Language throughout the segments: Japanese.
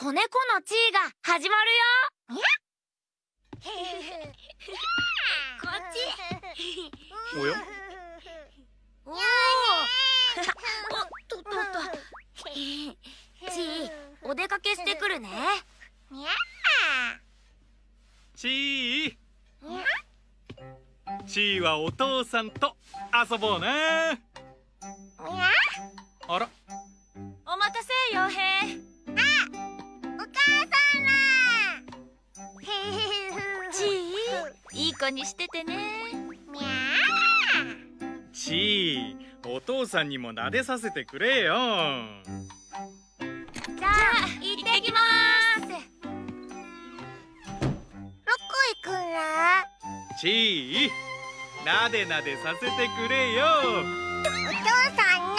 子猫の地位が始まるよ。こっちおやおおおっとっとっと。ちいお出かけしてくるね。ちー。ちーはお父さんと遊ぼうなあら。お待たせ傭兵ちいいい子にしててね。みゃちーお父さんにも撫でさせてくれよ。じゃあ行ってきます。どこ行くのちーなでなでさせてくれよ。お父さんなん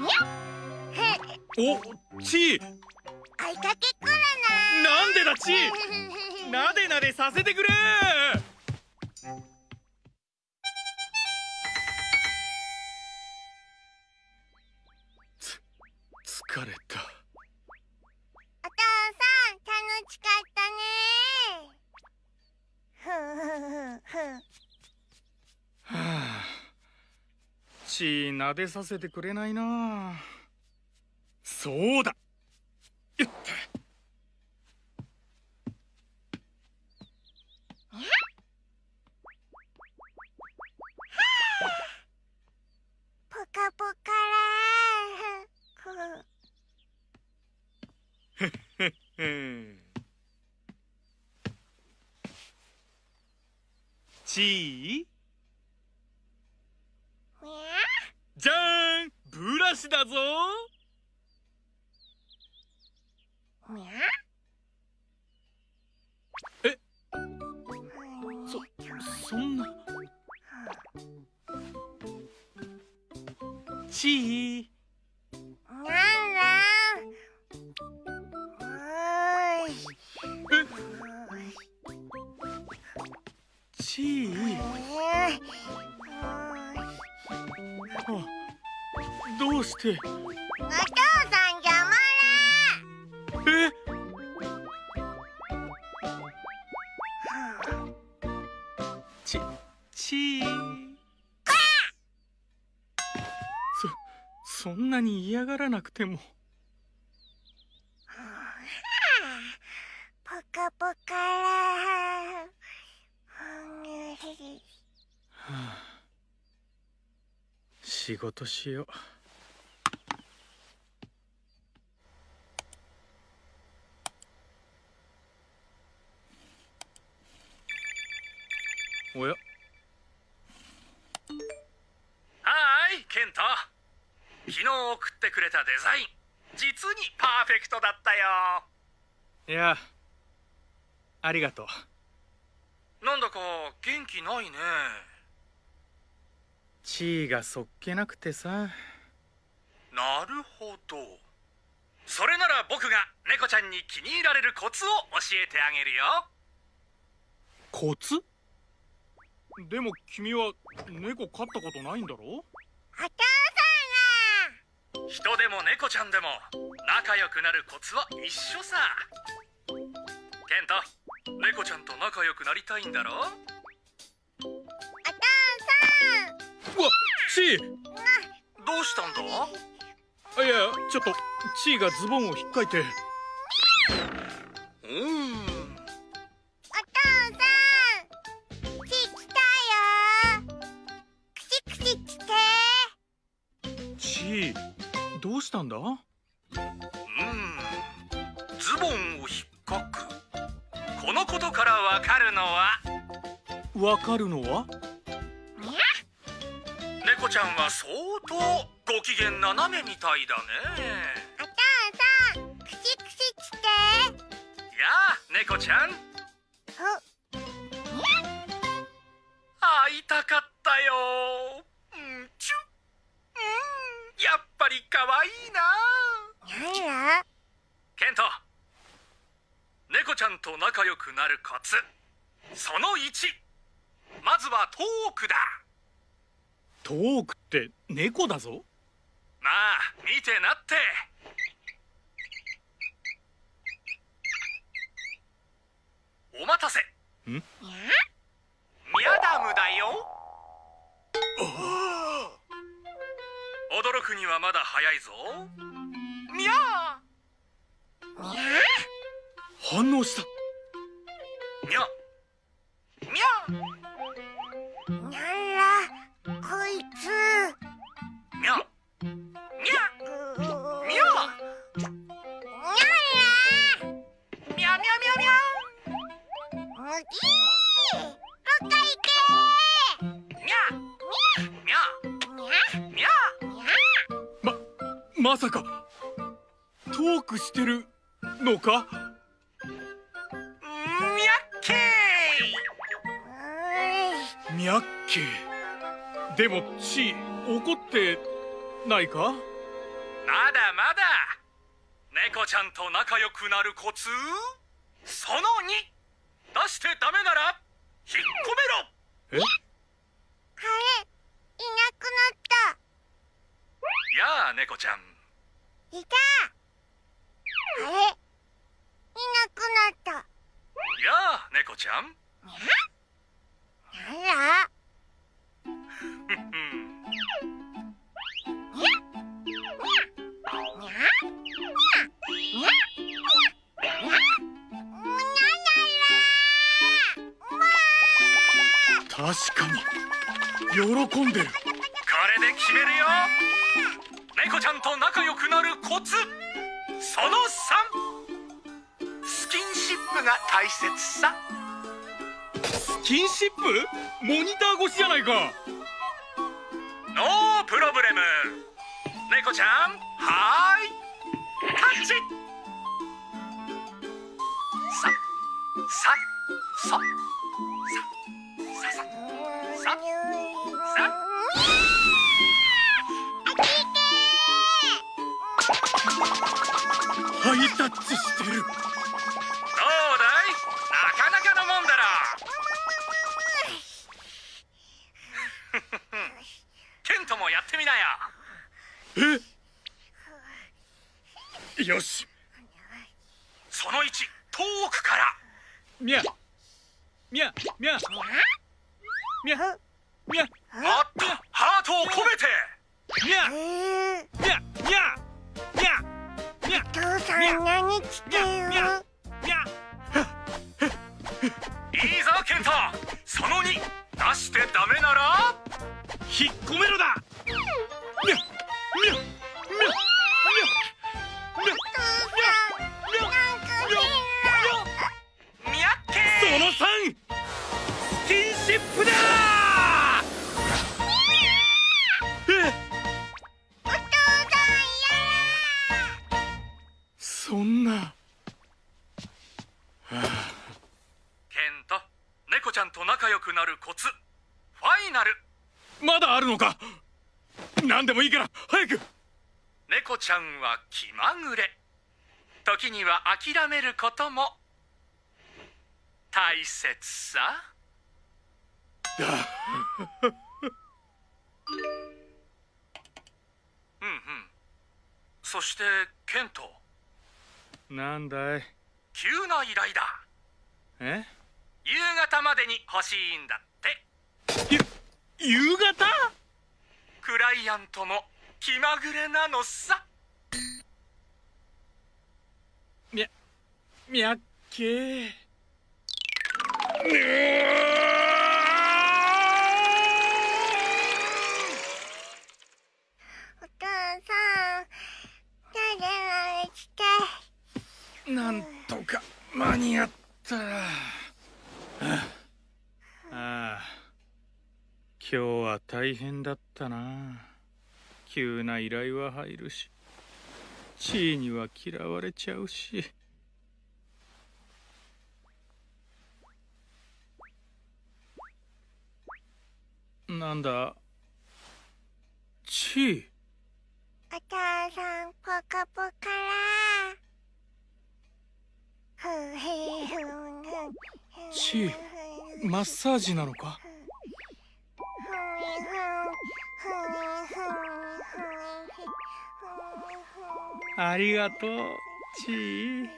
だおちー。追いかけちーななでなでさせてくれ。つ疲れた。お父さん楽しかったね。ふふふふはあ。ちーなでさせてくれないなそうだブラシだぞ。みゃえ？そそんな。ちー。なんだおーどうして？お父さん邪魔え？ちちー。そそんなに嫌がらなくても。ポカポカらはあ。仕事しようおや？はーいケント。昨日送ってくれたデザイン。実にパーフェクトだったよ。いやありがとう。なんだか元気ないね。地位がそっけなくてさ。なるほど。それなら僕が猫ちゃんに気に入られるコツを教えてあげるよ。コツ？でも君は猫飼ったことないんだろ？お父人でも猫ちゃんでも仲良くなるコツは一緒さ。ケント猫ちゃんと仲良くなりたいんだろ？さん。お父うわチー。どうしたんだ？あいやちょっとチーがズボンを引っかいて。うーんしたんだ？うーん。ズボンを引っかく。このことからわかるのは？わかるのは？猫ちゃんは相当ご機嫌斜めみたいだね。お父さんくしくし来て。やあ猫ちゃん。会いたかったよりかいいな。や？ケント猫ちゃんと仲良くなるコツその1まずはトークだ。トークって猫だぞ。まあ見てなって。お待たせ。ん？くにはまだ早いぞ。ミャ反応したか？ミャッケー。ミャッケでもチー怒ってないか？まだまだ。猫ちゃんと仲良くなるコツ？その2出してダメなら引っ込めろ。え？あれいなくなっやあ猫ちゃん。たいた。あれ？いなった。やあ猫ちゃん。に喜んでるこれで決めるよ。猫ちゃんと仲良くなるコツ。その3スキンシップが大切さ。スキンシップ？モニター越しじゃないか。ノープロブレム。猫ちゃんはーい。タッチ。さささささささハイタッチしてるよし。その1遠くから。ミャ。ミャ。ミャ。ミャ。ミャ。もっとハートを込めて。ミャ。えー。ミャ。ミャ。ミャ。ミャ。父さん何してるシップだ！え？お父さんそんな。ケント猫ちゃんと仲良くなるコツファイナル。まだあるのか？何でもいいから早く！猫ちゃんは気まぐれ。時には諦めることも大切さうんうん。そしてケント。なんだい。急な依頼だ。え？夕方までに欲しいんだって。ゆ夕方？クライアントも気まぐれなのさ。みゃみゃっけおなんとか間に合った。ああ。今日は大変だったな。急な依頼は入るし。地位には嫌われちゃうし。なんだ？地位？お父さんポカポカらふへふんふんちマッサージなのか？ありがとう。ちーん？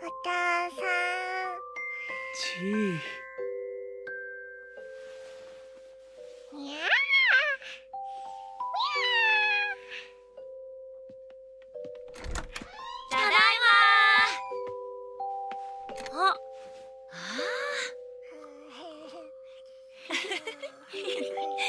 父さん。ちに Hehehehe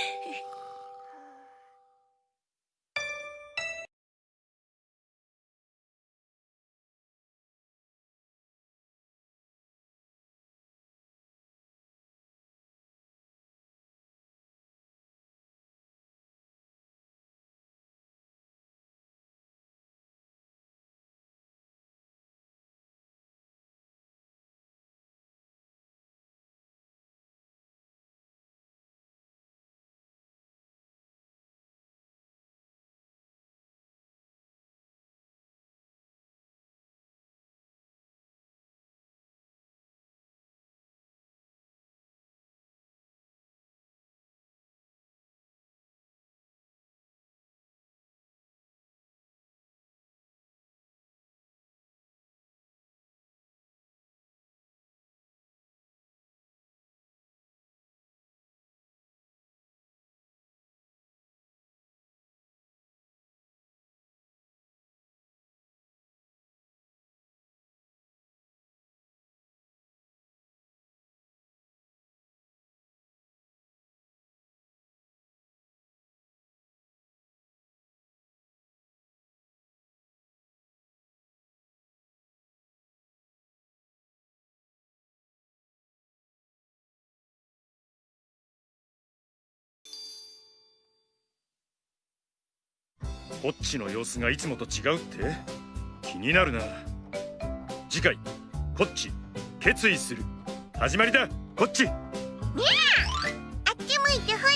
こっちの様子がいつもと違うって？気になるな。次回こっち決意する。始まりだこっち。あっち向いてほ